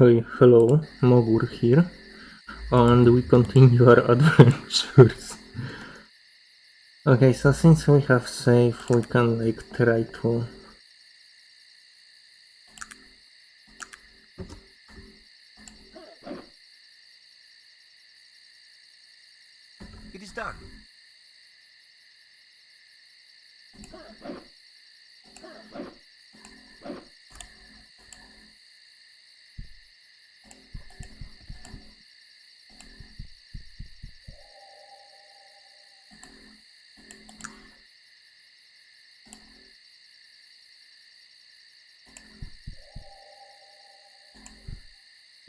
Okay, hello, Mogur here, and we continue our adventures. Okay, so since we have safe, we can like try to...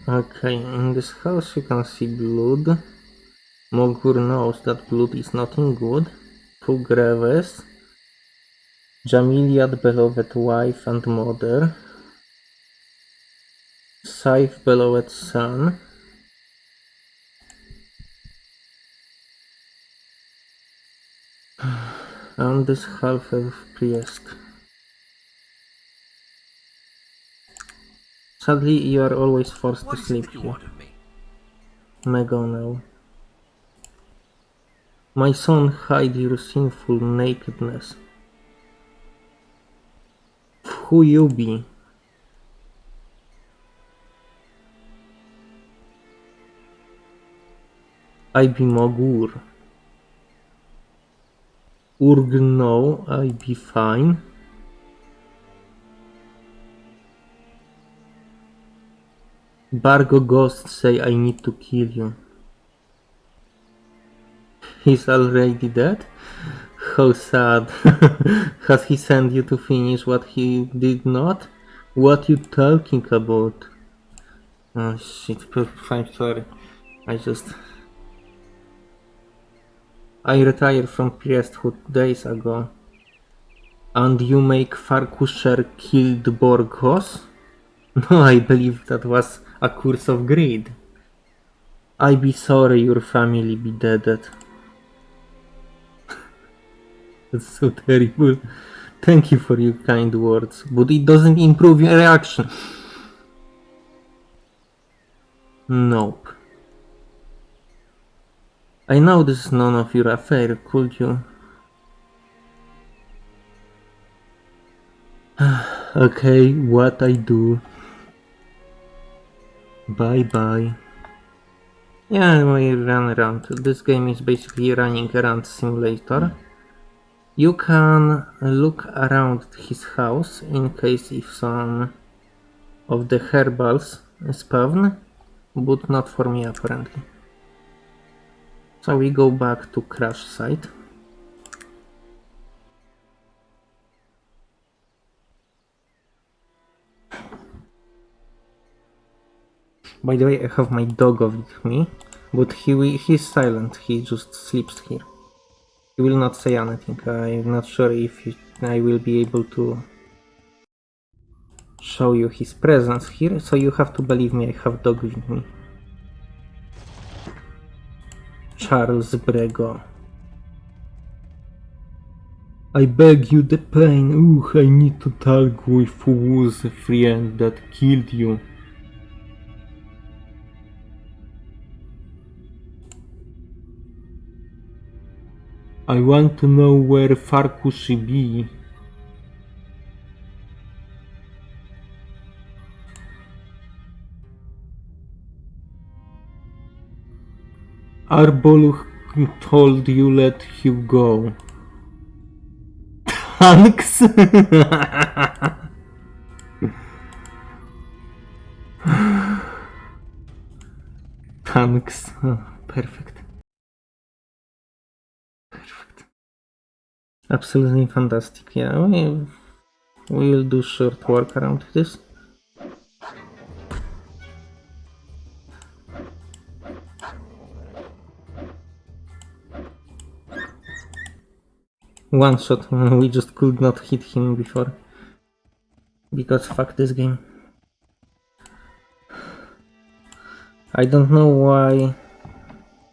Okay, in this house you can see blood. Mogur knows that blood is nothing good. Two graves. Jamiliad, beloved wife and mother. Saif, beloved son. And this half of priest. Sadly, you are always forced What to sleep here. want of me? Megonel. My son, hide your sinful nakedness. Who you be? I be Mogur. Urg no, I be fine. Bargo Ghost say I need to kill you. He's already dead? How sad. Has he sent you to finish what he did not? What you talking about? Oh shit, I'm sorry. I just... I retired from priesthood days ago. And you make Farkusher killed Borgos? No, I believe that was a curse of greed. I be sorry your family be dead. That's so terrible. Thank you for your kind words, but it doesn't improve your reaction. Nope. I know this is none of your affair, could you? okay, what I do. Bye bye. Yeah, we run around. This game is basically running around simulator. You can look around his house in case if some of the herbals spawn, but not for me apparently. So we go back to crash site. By the way, I have my dog with me, but he he's silent, he just sleeps here. He will not say anything, I'm not sure if he, I will be able to show you his presence here, so you have to believe me, I have dog with me. Charles Brego. I beg you the pain, ooh, I need to talk with who was a friend that killed you. I want to know where Farkushi be. Arboluch told you let you go. Thanks. Thanks. Perfect. Absolutely fantastic. Yeah, we will do short work around this. One shot, we just could not hit him before. Because fuck this game. I don't know why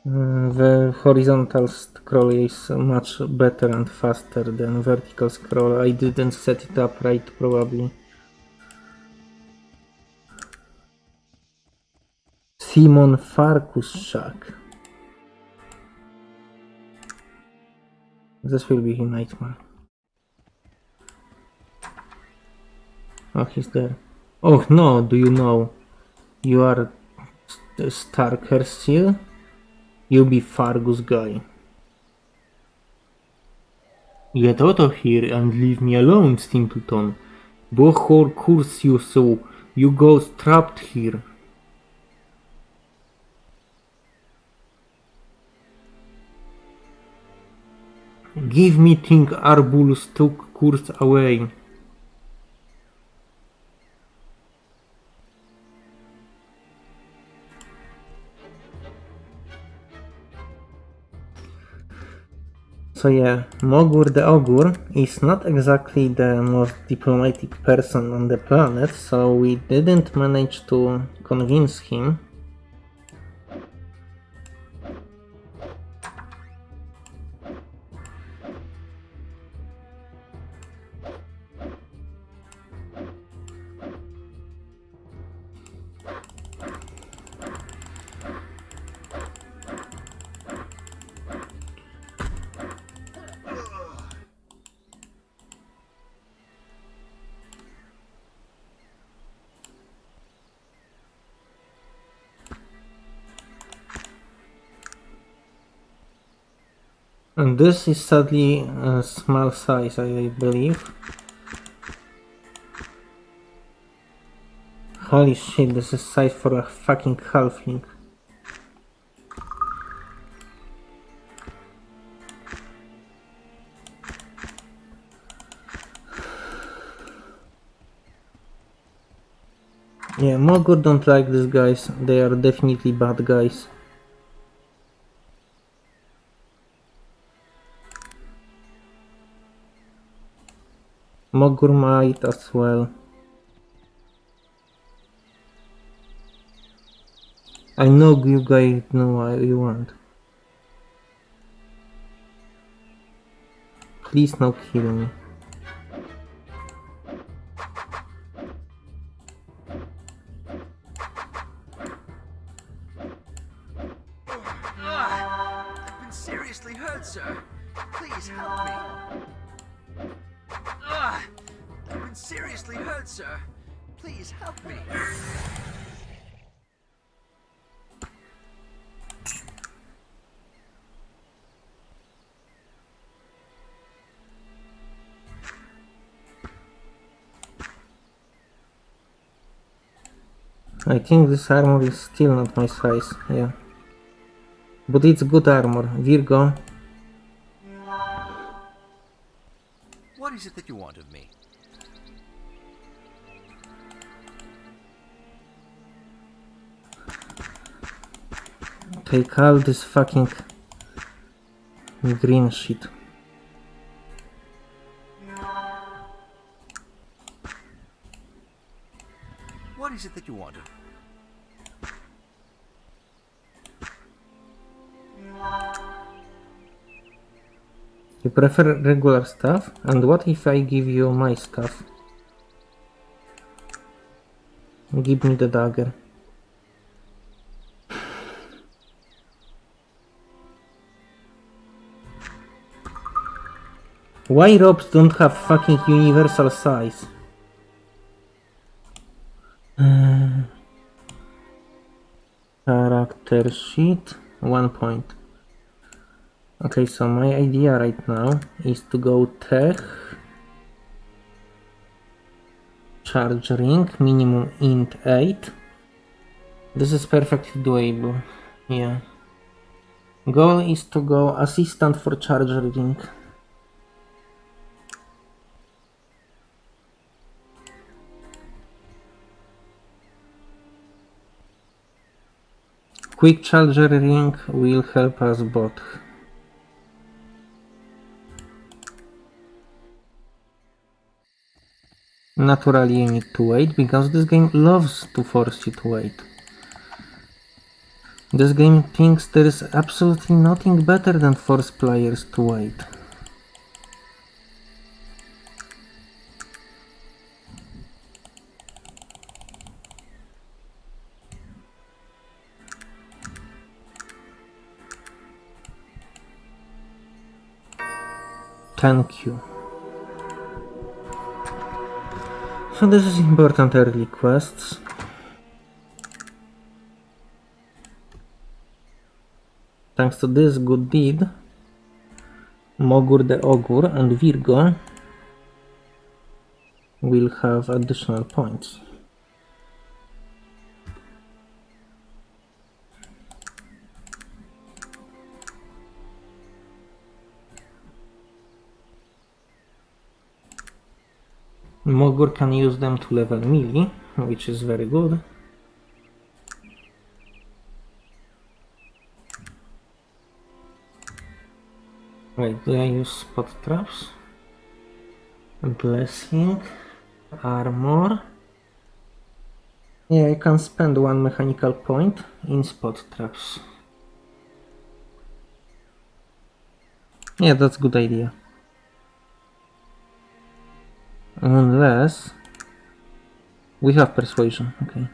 the horizontal scroll is much better and faster than vertical scroll. I didn't set it up right probably. Simon Farkus shack. This will be a nightmare. Oh, he's there. Oh no, do you know? You are st- Starker still? You be Fargus guy. Get out of here and leave me alone, Stimpleton. Bohor curse you so, you go trapped here. Give me Thing Arbulus took curse away. So yeah, Mogur the Ogur is not exactly the most diplomatic person on the planet, so we didn't manage to convince him. And this is sadly a small size, I believe. Holy shit, this is size for a fucking halfling. Yeah, Mogur don't like these guys. They are definitely bad guys. Mogur might as well. I know you guys know what you want. Please no kill me. I've been seriously hurt, sir. Please help me. Ugh, I've been seriously hurt, sir. Please help me. I think this armor is still not my size, yeah. But it's good armor. Virgo, is it that you want of me? take all this fucking green shit. What is it that you want of You prefer regular stuff? And what if I give you my stuff? Give me the dagger. Why robes don't have fucking universal size? Uh, character sheet, one point. Okay, so my idea right now is to go tech, charge ring, minimum int 8. This is perfectly doable, yeah. Goal is to go assistant for charge ring. Quick charger ring will help us both. Naturally you need to wait, because this game loves to force you to wait. This game thinks there is absolutely nothing better than force players to wait. Thank you. So this is important early quests. Thanks to this good deed, Mogur the Ogur and Virgo will have additional points. Mogur can use them to level melee, which is very good. Wait, do I use spot traps? Blessing, armor. Yeah, I can spend one mechanical point in spot traps. Yeah, that's a good idea. Unless we have persuasion, okay.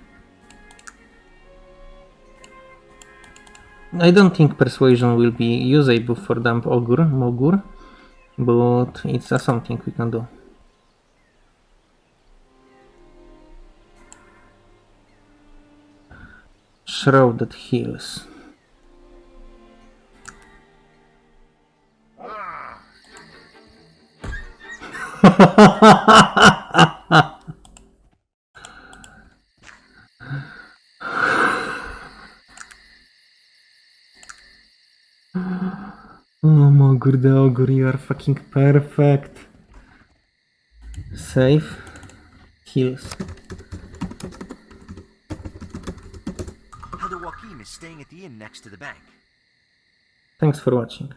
I don't think persuasion will be usable for Dump Ogur, Mogur, but it's uh, something we can do. Shrouded Hills. Oh Mogur the Ogur, you are fucking perfect. Save. Hills. Heather Joachim is staying at the inn next to the bank. Thanks for watching.